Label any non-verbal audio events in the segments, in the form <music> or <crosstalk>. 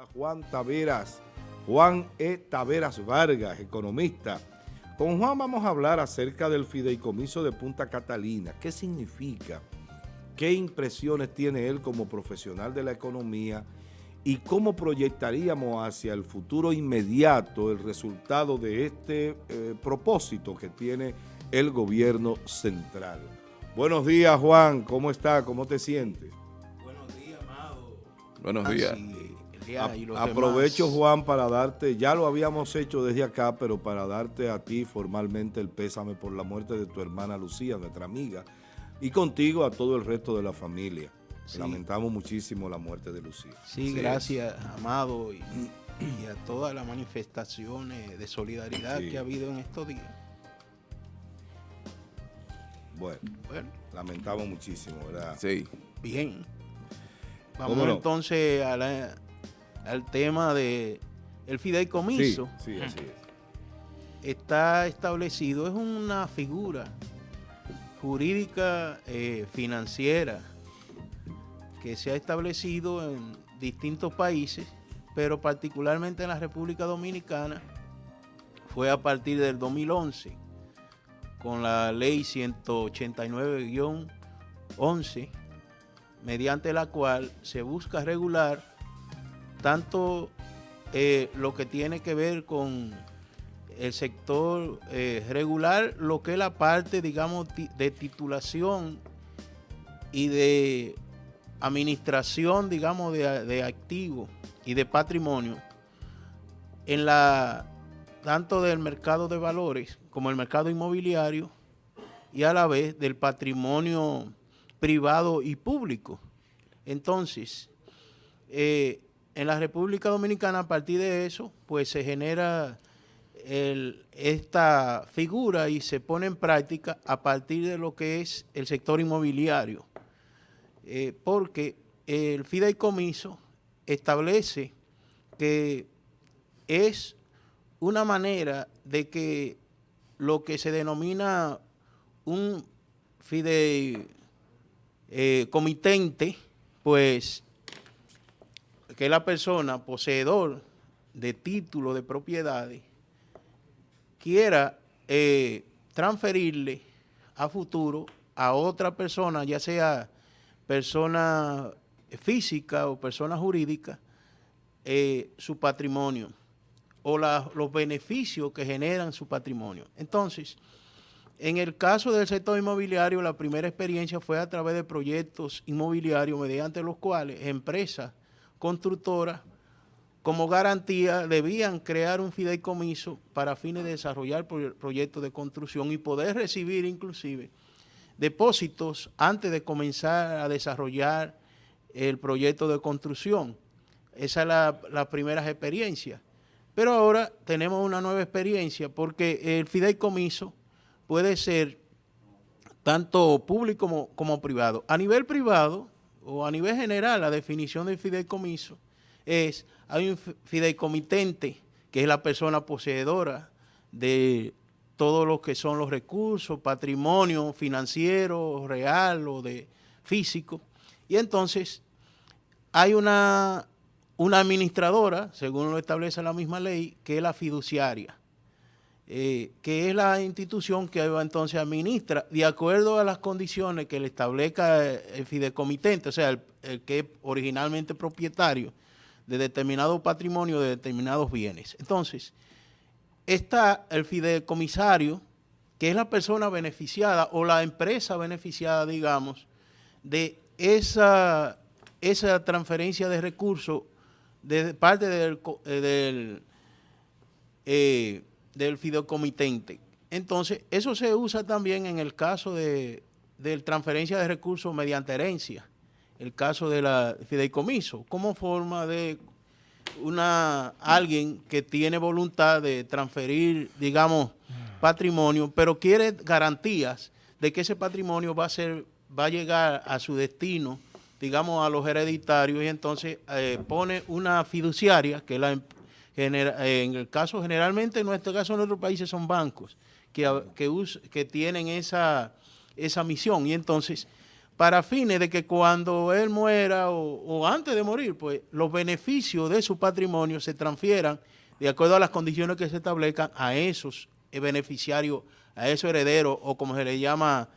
a Juan Taveras, Juan E. Taveras Vargas, economista. Con Juan vamos a hablar acerca del fideicomiso de Punta Catalina. ¿Qué significa? ¿Qué impresiones tiene él como profesional de la economía? ¿Y cómo proyectaríamos hacia el futuro inmediato el resultado de este eh, propósito que tiene el gobierno central? Buenos días, Juan. ¿Cómo está? ¿Cómo te sientes? Buenos días, Amado. Buenos días. Aprovecho, Juan, para darte, ya lo habíamos hecho desde acá, pero para darte a ti formalmente el pésame por la muerte de tu hermana Lucía, nuestra amiga, y contigo a todo el resto de la familia. Lamentamos muchísimo la muerte de Lucía. Sí, gracias, Amado, y, a todas las manifestaciones de solidaridad que ha habido en estos días. Bueno, bueno. lamentamos muchísimo, ¿verdad? Sí. Bien. Vamos entonces al tema de el fideicomiso. Sí, sí, así es. Está establecido, es una figura jurídica eh, financiera que se ha establecido en distintos países, pero particularmente en la República Dominicana fue a partir del 2011 con la ley 189-11 mediante la cual se busca regular tanto eh, lo que tiene que ver con el sector eh, regular, lo que es la parte, digamos, de titulación y de administración, digamos, de, de activos y de patrimonio en la tanto del mercado de valores como el mercado inmobiliario y a la vez del patrimonio privado y público. Entonces, eh, en la República Dominicana, a partir de eso, pues se genera esta figura y se pone en práctica a partir de lo que es el sector inmobiliario. Eh, porque el fideicomiso establece que es una manera de que lo que se denomina un fideicomitente, pues que la persona poseedor de título de propiedades quiera eh, transferirle a futuro a otra persona, ya sea persona física o persona jurídica, eh, su patrimonio o los beneficios que generan su patrimonio. Entonces, en el caso del sector inmobiliario, la primera experiencia fue a través de proyectos inmobiliarios mediante los cuales empresas constructoras como garantía debían crear un fideicomiso para fines de desarrollar proyectos de construcción y poder recibir inclusive depósitos antes de comenzar a desarrollar el proyecto de construcción. Esa es la, la primera experiencia. Pero ahora tenemos una nueva experiencia porque el fideicomiso puede ser tanto público como, privado. A nivel privado o a nivel general, la definición del fideicomiso es, hay un fideicomitente que es la persona poseedora de todo lo que son los recursos, patrimonio financiero, real o de físico. Y entonces hay una una administradora, según lo establece la misma ley, que es la fiduciaria, eh, que es la institución que entonces administra, de acuerdo a las condiciones que le establezca el fideicomitente, o sea, el, que es originalmente propietario de determinado patrimonio, de determinados bienes. Entonces, está el fideicomisario, que es la persona beneficiada o la empresa beneficiada, digamos, de esa, esa transferencia de recursos de parte del, eh, eh, del fideicomitente. Entonces, eso se usa también en el caso de, transferencia de recursos mediante herencia, el caso de la fideicomiso, como forma de una alguien que tiene voluntad de transferir, digamos, patrimonio, pero quiere garantías de que ese patrimonio va a ser va a llegar a su destino digamos, a los hereditarios y entonces eh, pone una fiduciaria, que la, eh, en el caso, generalmente en nuestro caso en nuestros países son bancos que, que, que tienen esa, esa misión y entonces para fines de que cuando él muera o, antes de morir, pues los beneficios de su patrimonio se transfieran de acuerdo a las condiciones que se establezcan a esos beneficiarios, a esos herederos o como se le llama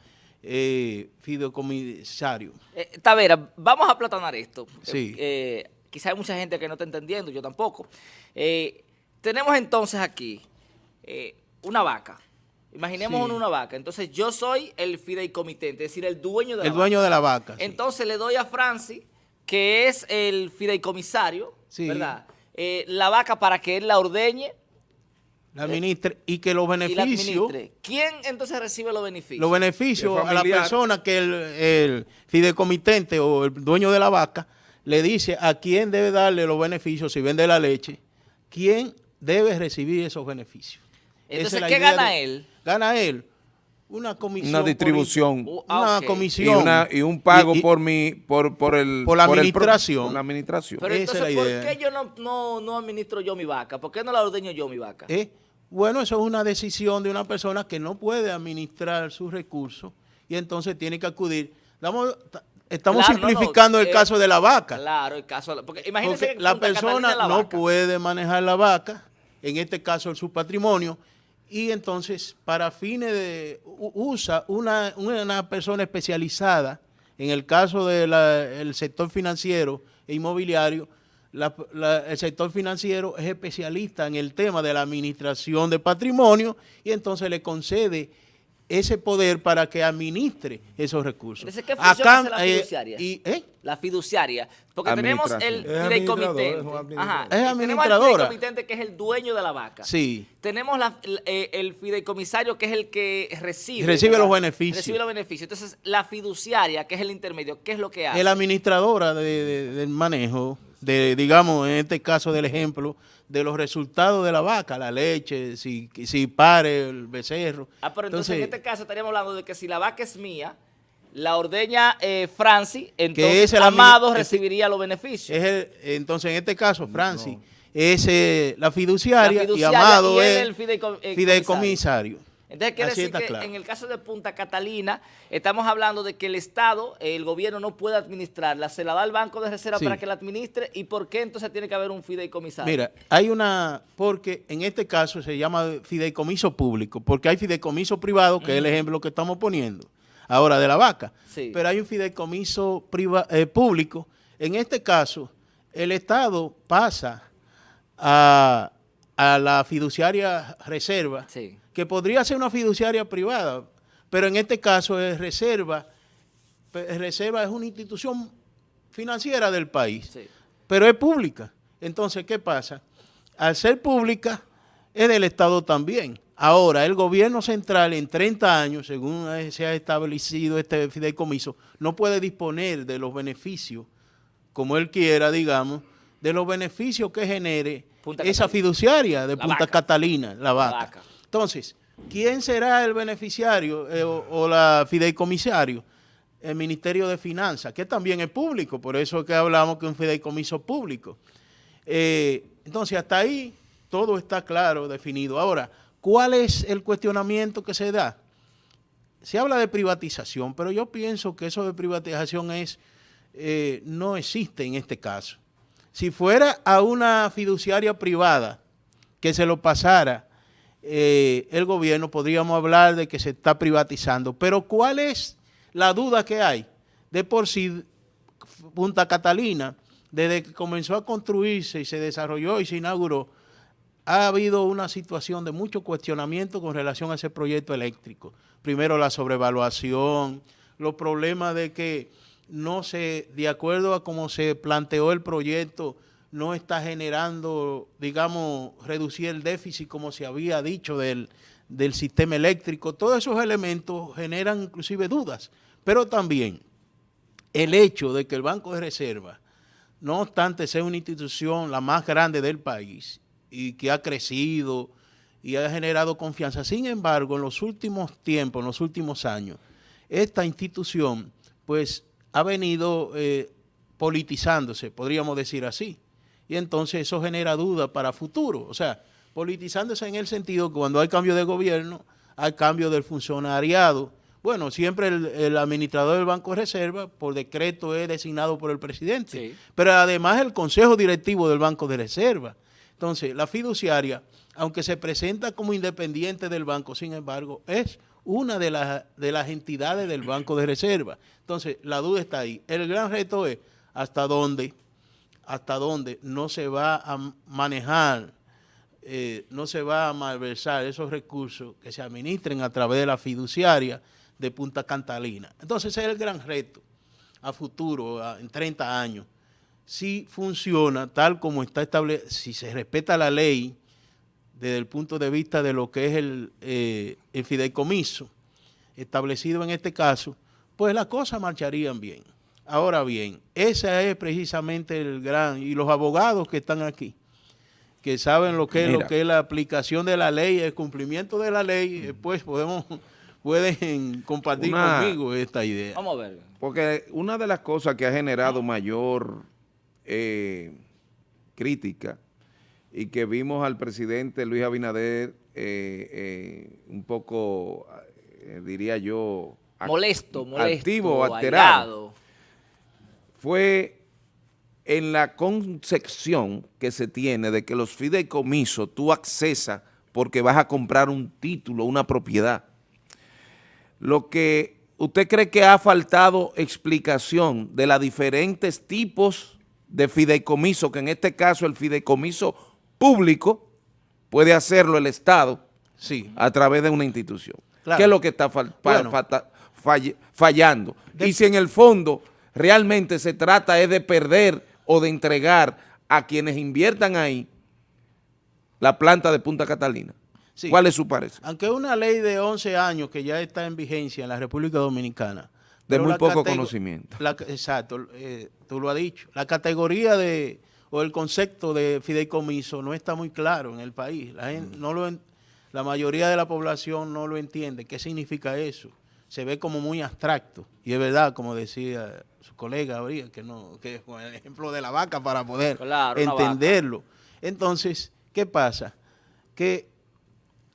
eh, fideicomisario. Eh, Tavera, vamos a platanar esto. Sí. Eh, quizá hay mucha gente que no está entendiendo, yo tampoco. Eh, tenemos entonces aquí una vaca Imaginemos una vaca. Entonces yo soy el fideicomitente, es decir, el dueño de la el dueño de la vaca. Entonces le doy a Francis, que es el fideicomisario, ¿verdad? Eh, la vaca para que él la ordeñe. La administre y que los beneficios... ¿Quién entonces recibe los beneficios? Los beneficios a la persona que el, el fideicomitente o el dueño de la vaca le dice a quién debe darle los beneficios si vende la leche, quién debe recibir esos beneficios. Entonces, ¿qué gana él? Gana él una comisión. Una distribución. Uh, una comisión. Y, un pago por mi, por, por el... Por la administración. por la administración. Pero entonces, ¿por qué yo no, no, administro yo mi vaca? ¿Por qué no la ordeño yo mi vaca? Eh, bueno, eso es una decisión de una persona que no puede administrar sus recursos y entonces tiene que acudir. Estamos simplificando el eh, caso de la vaca. Claro, el caso... Porque imagínese que la persona no puede manejar la vaca, en este caso su patrimonio, y entonces para fines de, usa una, una persona especializada, en el caso del sector financiero e inmobiliario, el sector financiero es especialista en el tema de la administración de patrimonio y entonces le concede ese poder para que administre esos recursos. ¿qué función la eh, fiduciaria? ¿eh? La fiduciaria. Porque tenemos el fideicomitente. Ajá. Es administradora. Tenemos el que es el dueño de la vaca. Sí. Tenemos eh, el fideicomisario, que es el que recibe. Recibe los beneficios. Recibe los beneficios. Entonces, la fiduciaria, que es el intermedio, ¿qué es lo que hace? Es la administradora del manejo, de digamos, en este caso del ejemplo, de los resultados de la vaca, la leche, si, si pare el becerro. Ah, pero entonces, en este caso estaríamos hablando de que si la vaca es mía, la ordeña eh, Francis, entonces Amado recibiría los beneficios. Es entonces, en este caso, Francis es eh, la, fiduciaria y Amado es el eh, fideicomisario. Entonces quiere decir que en el caso de Punta Catalina estamos hablando de que el Estado, el gobierno no puede administrarla, se la da al Banco de Reserva para que la administre. Y ¿por qué entonces tiene que haber un fideicomisario? Mira, hay una, porque en este caso se llama fideicomiso público, porque hay fideicomiso privado, que es el ejemplo que estamos poniendo ahora de la vaca, pero hay un fideicomiso eh, público. En este caso, el Estado pasa a, a la fiduciaria reserva, sí que podría ser una fiduciaria privada, pero en este caso es reserva, reserva es una institución financiera del país, pero es pública. Entonces, ¿qué pasa? Al ser pública, es del Estado también. Ahora, el gobierno central en 30 años, según se ha establecido este fideicomiso, no puede disponer de los beneficios, como él quiera, digamos, de los beneficios que genere esa fiduciaria de Punta Catalina, la vaca. Entonces, ¿quién será el beneficiario eh, o, la fideicomisario? El Ministerio de Finanzas, que también es público, por eso es que hablamos que es un fideicomiso público. Eh, entonces, hasta ahí todo está claro, definido. Ahora, ¿cuál es el cuestionamiento que se da? Se habla de privatización, pero yo pienso que eso de privatización es eh, no existe en este caso. Si fuera a una fiduciaria privada que se lo pasara eh, el gobierno, podríamos hablar de que se está privatizando. Pero ¿cuál es la duda que hay? De por sí, Punta Catalina, desde que comenzó a construirse y se desarrolló y se inauguró, ha habido una situación de mucho cuestionamiento con relación a ese proyecto eléctrico. Primero la sobrevaluación, los problemas de que no se, de acuerdo a cómo se planteó el proyecto, no está generando, digamos, reducir el déficit como se había dicho del, sistema eléctrico. Todos esos elementos generan inclusive dudas, pero también el hecho de que el Banco de Reserva, no obstante sea una institución la más grande del país y que ha crecido y ha generado confianza, sin embargo, en los últimos tiempos, en los últimos años, esta institución pues ha venido eh, politizándose, podríamos decir así y entonces eso genera dudas para futuro. O sea, politizándose en el sentido que cuando hay cambio de gobierno, hay cambio del funcionariado, Bueno, siempre el, administrador del Banco de Reserva, por decreto, es designado por el presidente. Pero además el consejo directivo del Banco de Reserva. Entonces, la fiduciaria, aunque se presenta como independiente del banco, sin embargo, es una de las, de las entidades del Banco de Reserva. Entonces, la duda está ahí. El gran reto es hasta dónde, hasta dónde no se va a manejar, eh, no se va a malversar esos recursos que se administren a través de la fiduciaria de Punta Cantalina. Entonces, ese es el gran reto a futuro, en 30 años. Si funciona tal como está establecido, si se respeta la ley, desde el punto de vista de lo que es el, eh, el fideicomiso establecido en este caso, pues las cosas marcharían bien. Ahora bien, ese es precisamente el gran, y los abogados que están aquí, que saben lo que, es, lo que es la aplicación de la ley, el cumplimiento de la ley, eh, pues podemos, <laughs> pueden compartir conmigo esta idea. Vamos a ver. Porque una de las cosas que ha generado mayor eh, crítica y que vimos al presidente Luis Abinader eh, eh, un poco, eh, diría yo, molesto, molesto, activo, alterado, fue en la concepción que se tiene de que los fideicomisos tú accesas porque vas a comprar un título, una propiedad. Lo que usted cree que ha faltado explicación de los diferentes tipos de fideicomiso, que en este caso el fideicomiso público, puede hacerlo el Estado sí. a través de una institución. ¿Qué es lo que está fallando? y si en el fondo realmente se trata es de perder o de entregar a quienes inviertan ahí la planta de Punta Catalina. ¿Cuál es su parecer? Aunque una ley de 11 años que ya está en vigencia en la República Dominicana. De muy poco conocimiento. exacto, eh, tú lo has dicho. La categoría de o el concepto de fideicomiso no está muy claro en el país. La, mm. no lo, la mayoría de la población no lo entiende. ¿Qué significa eso? Se ve como muy abstracto. Y es verdad, como decía su colega habría que no, que con el ejemplo de la vaca para poder entenderlo. Entonces, ¿qué pasa? Que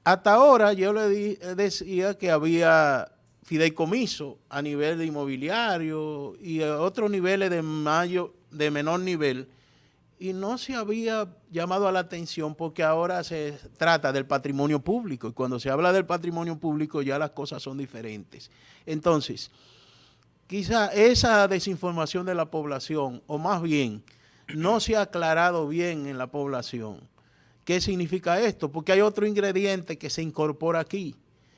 hasta ahora yo le decía que había fideicomiso a nivel de inmobiliario y a otros niveles de, mayo, de menor nivel y no se había llamado a la atención porque ahora se trata del patrimonio público y cuando se habla del patrimonio público ya las cosas son diferentes. Entonces, quizá esa desinformación de la población, o más bien, no se ha aclarado bien en la población. ¿Qué significa esto? Porque hay otro ingrediente que se incorpora aquí,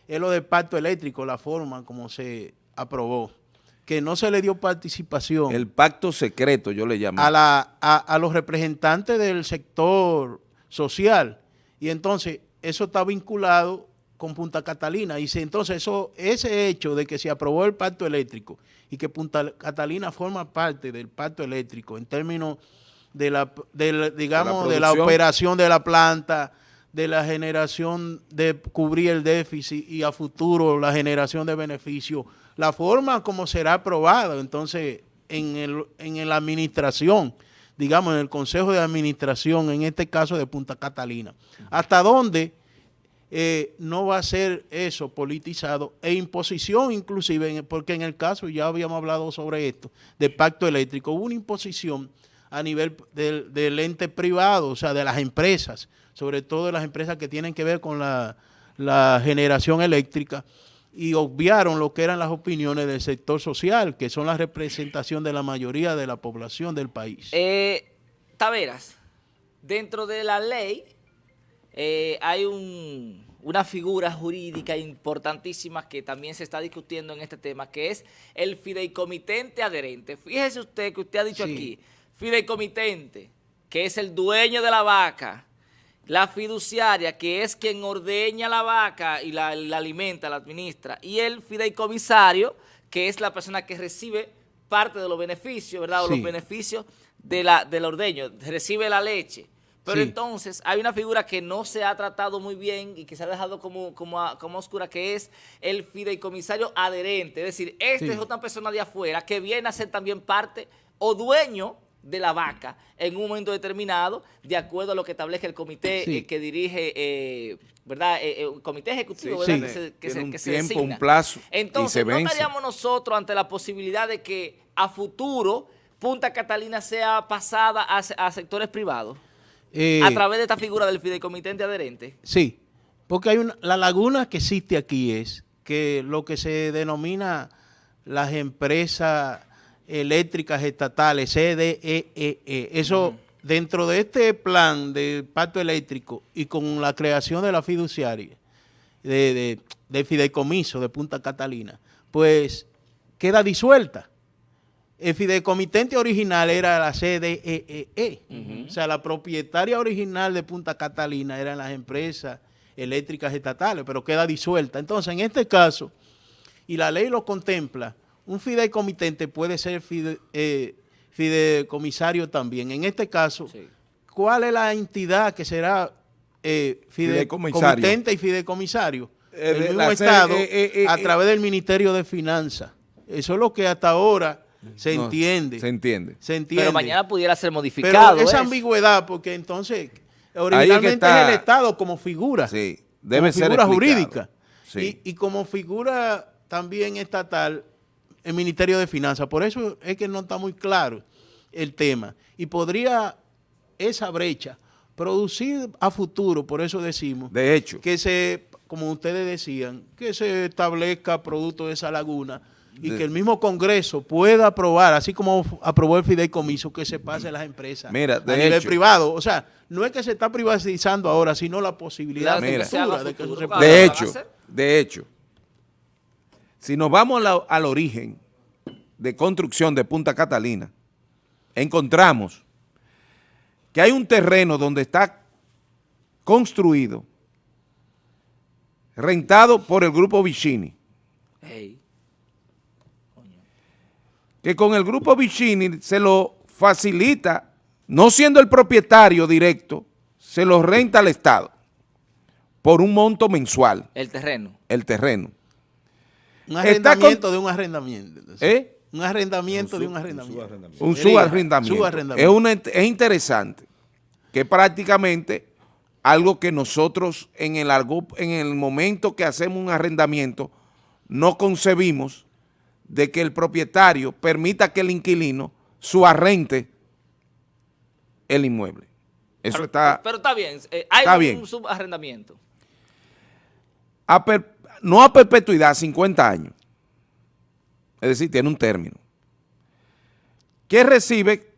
es lo del pacto eléctrico, la forma como se aprobó que no se le dio participación. El pacto secreto, yo le llamo. A, la, a, los representantes del sector social. Y entonces, eso está vinculado con Punta Catalina. Y entonces, eso, ese hecho de que se aprobó el pacto eléctrico y que Punta Catalina forma parte del pacto eléctrico en términos de la, digamos, de la operación de la planta, de la generación de cubrir el déficit y a futuro la generación de beneficios, la forma como será aprobado entonces en, el, en la administración, digamos en el Consejo de Administración, en este caso de Punta Catalina. ¿Hasta dónde eh, no va a ser eso politizado e imposición inclusive, porque en el caso, ya habíamos hablado sobre esto, de pacto eléctrico, hubo una imposición a nivel del, del ente privado, o sea, de las empresas, sobre todo de las empresas que tienen que ver con la, generación eléctrica, y obviaron lo que eran las opiniones del sector social, que son la representación de la mayoría de la población del país. Eh, Taveras, dentro de la ley eh, hay una figura jurídica importantísima que también se está discutiendo en este tema, que es el fideicomitente adherente. Fíjese usted que usted ha dicho aquí, fideicomitente, que es el dueño de la vaca, la fiduciaria, que es quien ordeña la vaca y la, alimenta, la administra, y el fideicomisario, que es la persona que recibe parte de los beneficios, ¿verdad? O los beneficios de la, del ordeño, recibe la leche. Pero entonces hay una figura que no se ha tratado muy bien y que se ha dejado como, como, como oscura, que es el fideicomisario adherente. Es decir, este es otra persona de afuera que viene a ser también parte o dueño de la vaca en un momento determinado, de acuerdo a lo que establece el comité eh, que dirige, eh, ¿verdad? Eh, el comité ejecutivo, ¿verdad? Que se, un tiempo, un plazo. Entonces, ¿no estaríamos nosotros ante la posibilidad de que a futuro Punta Catalina sea pasada a, sectores privados? a través de esta figura del fideicomitente adherente. Sí, porque hay una, la laguna que existe aquí es que lo que se denomina las empresas eléctricas estatales, CDEE, e e. eso dentro de este plan de pacto eléctrico y con la creación de la fiduciaria, de, de, fideicomiso de Punta Catalina, pues queda disuelta. El fideicomitente original era la CDEE, e o sea, la propietaria original de Punta Catalina eran las empresas eléctricas estatales, pero queda disuelta. Entonces, en este caso, y la ley lo contempla, un fideicomitente puede ser eh, fideicomisario también. En este caso, ¿cuál es la entidad que será eh, fideicomitente y fideicomisario? Eh, el mismo Estado a través del Ministerio de Finanzas. Eso es lo que hasta ahora se entiende. Se entiende. Se entiende. Pero mañana pudiera ser modificado. Pero esa ambigüedad, porque entonces originalmente es, el Estado como figura. Sí, debe como figura jurídica. Y, y como figura también estatal, el Ministerio de Finanzas. Por eso es que no está muy claro el tema. Y podría esa brecha producir a futuro, por eso decimos, de hecho, que se, como ustedes decían, que se establezca producto de esa laguna y que el mismo Congreso pueda aprobar, así como aprobó el fideicomiso, que se pase a las empresas Mira, a nivel privado. O sea, no es que se está privatizando ahora, sino la posibilidad de, que se De hecho, de hecho, si nos vamos al origen de construcción de Punta Catalina, encontramos que hay un terreno donde está construido, rentado por el grupo Vicini. Que con el grupo Vicini se lo facilita, no siendo el propietario directo, se lo renta al Estado por un monto mensual. El terreno. El terreno. Un arrendamiento de un arrendamiento. ¿Eh? Un arrendamiento de un arrendamiento. Un subarrendamiento. Es, es interesante que prácticamente algo que nosotros en el, en el momento que hacemos un arrendamiento no concebimos de que el propietario permita que el inquilino subarrente el inmueble. Eso pero, está... Pero está bien, eh, hay un subarrendamiento. A no a perpetuidad, 50 años. Es decir, tiene un término. Que recibe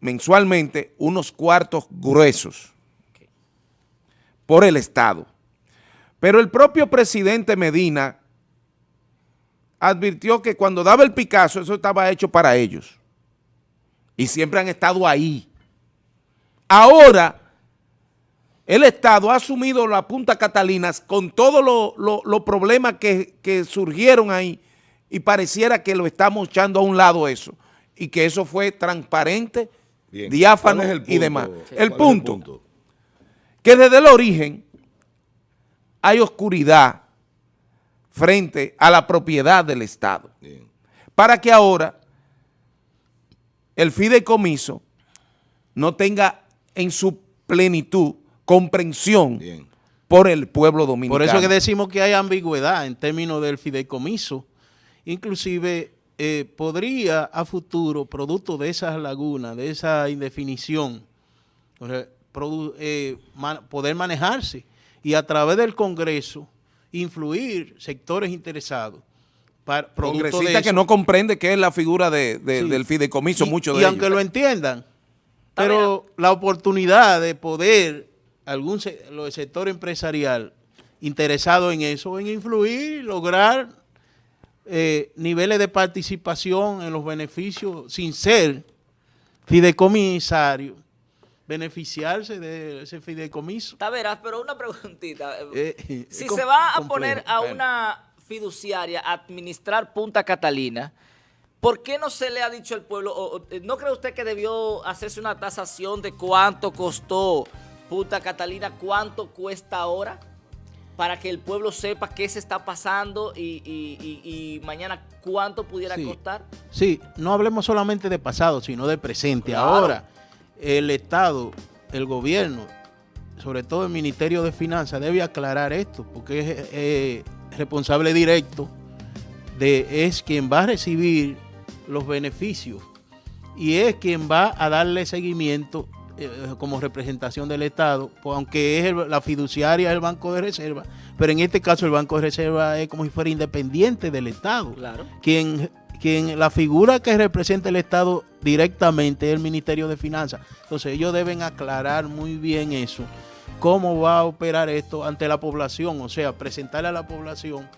mensualmente unos cuartos gruesos por el Estado. Pero el propio presidente Medina advirtió que cuando daba el Picasso, eso estaba hecho para ellos. Y siempre han estado ahí. Ahora el Estado ha asumido la Punta Catalinas con todos los problemas que, surgieron ahí y pareciera que lo estamos echando a un lado eso y que eso fue transparente, diáfano y demás. El punto, que desde el origen hay oscuridad frente a la propiedad del Estado. Para que ahora el fideicomiso no tenga en su plenitud comprensión por el pueblo dominicano. Por eso que decimos que hay ambigüedad en términos del fideicomiso. Inclusive eh, podría a futuro, producto de esas lagunas, de esa indefinición, eh, poder manejarse y a través del Congreso influir sectores interesados. Para, Congresistas que no comprende qué es la figura del fideicomiso, mucho de Y aunque lo entiendan, pero la oportunidad de poder algún sector empresarial interesado en eso, en influir, lograr eh, niveles de participación en los beneficios sin ser fideicomisario, beneficiarse de ese fideicomiso. Taveras, pero una preguntita. Eh, <laughs> si se va a poner a una fiduciaria a administrar Punta Catalina, ¿por qué no se le ha dicho al pueblo, no cree usted que debió hacerse una tasación de cuánto costó Punta Catalina, ¿cuánto cuesta ahora? para que el pueblo sepa qué se está pasando y, y- y- y mañana cuánto pudiera Sí. costar? Sí, no hablemos solamente de pasado, sino de presente. Claro. Ahora, el Estado, el gobierno, sobre todo el Ministerio de Finanzas, debe aclarar esto, porque es eh, responsable directo de es quien va a recibir los beneficios y es quien va a darle seguimiento eh, como representación del Estado, pues, aunque es el- la fiduciaria del Banco de Reserva, pero en este caso el Banco de Reserva es como si fuera independiente del Estado Claro. quien, quien la figura que representa el Estado directamente es el Ministerio de Finanzas. Entonces ellos deben aclarar muy bien eso, cómo va a operar esto ante la población, o sea, presentarle a la población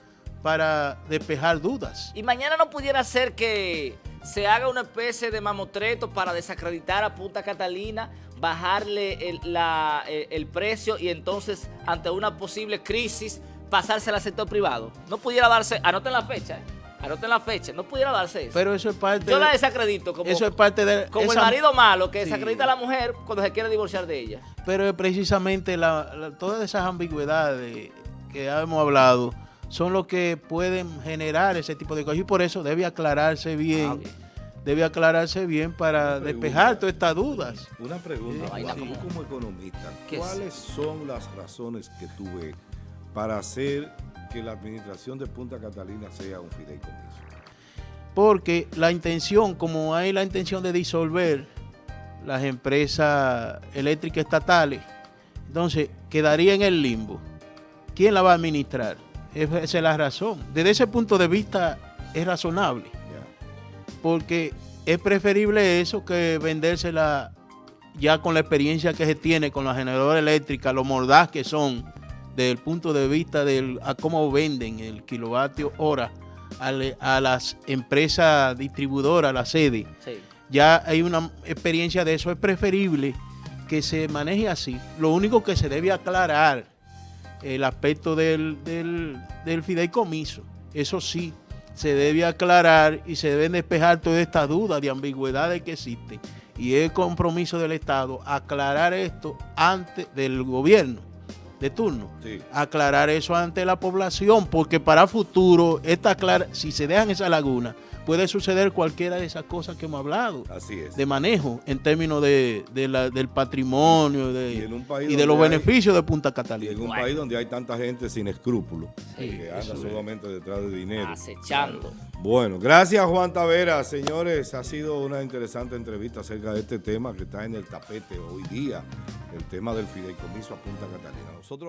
para despejar dudas. Y mañana no pudiera ser que se haga una especie de mamotreto para desacreditar a Punta Catalina, bajarle el, la- el- el precio y entonces ante una posible crisis pasársela al sector privado. No pudiera darse, anoten la fecha, ¿eh? anoten la fecha, no pudiera darse eso. Pero eso es parte Yo la de, desacredito como, eso es parte de como el marido malo que Sí. desacredita a la mujer cuando se quiere divorciar de ella. Pero precisamente la- la- todas esas ambigüedades que hemos hablado son lo que pueden generar ese tipo de cosas y por eso debe aclararse bien, Ah, debe aclararse bien para despejar todas estas dudas. Una pregunta, Sí. Juan, Sí. tú como economista. ¿cuáles son las razones que tú ves para hacer que la administración de Punta Catalina sea un fideicomiso? Porque la intención, como hay la intención de disolver las empresas eléctricas estatales, entonces quedaría en el limbo. ¿Quién la va a administrar? Esa es la razón. Desde ese punto de vista es razonable. Ya. porque es preferible eso que vendérsela ya con la experiencia que se tiene con la generadora eléctrica, lo mordaz que son desde el punto de vista de a cómo venden el kilovatio hora a, le- a las empresas distribuidoras, la sede. Sí. Ya hay una experiencia de eso, es preferible que se maneje así. Lo único que se debe aclarar el aspecto del, del, del fideicomiso. Eso sí, se debe aclarar y se deben despejar todas estas dudas de ambigüedades que existen. Y es compromiso del Estado aclarar esto antes del gobierno de turno. Sí. Aclarar eso ante la población, porque para futuro, esta clara, si se dejan esa laguna, puede suceder cualquiera de esas cosas que hemos hablado Así es. de manejo en términos de, de la- del patrimonio de- Y en un país y de los hay- beneficios de Punta Y Catalina. en un Bueno. país donde hay tanta gente sin escrúpulos, Sí, que anda es. solamente detrás de dinero. Acechando. Bueno, gracias Juan Tavera, señores. Ha sido una interesante entrevista acerca de este tema que está en el tapete hoy día, el tema del fideicomiso a Punta Catalina. Nosotros